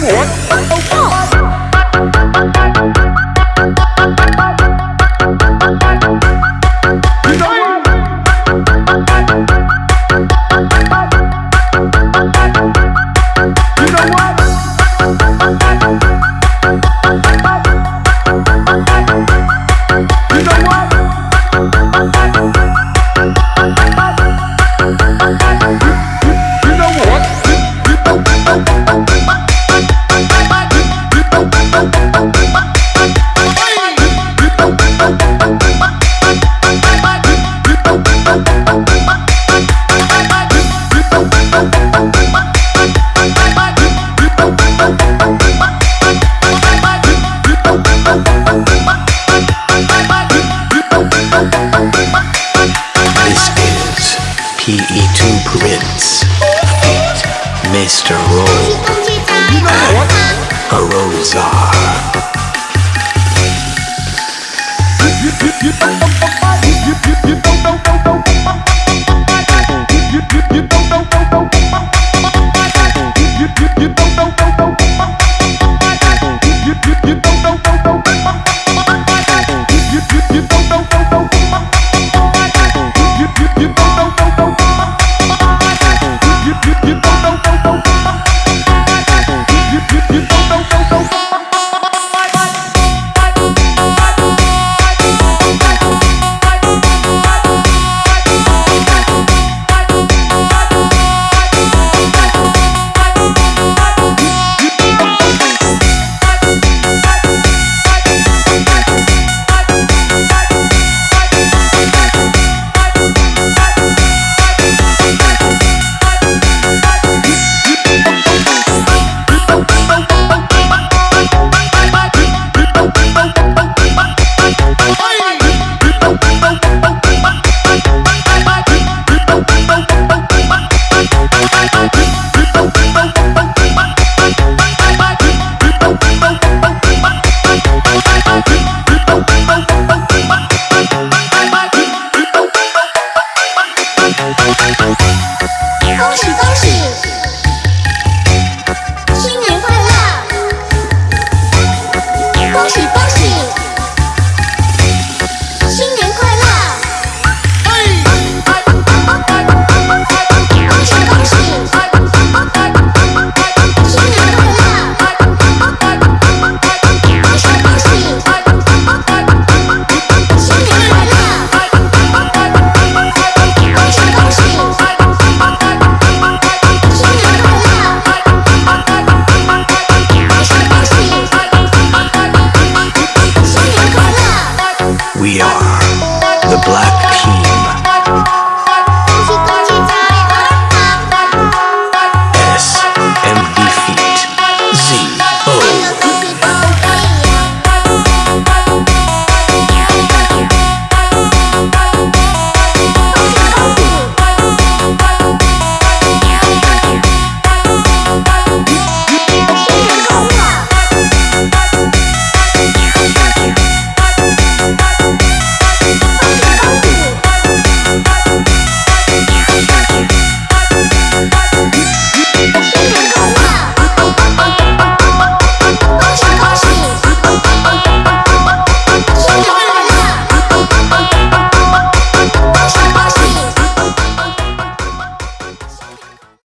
我 Mr. Roll and Rosar.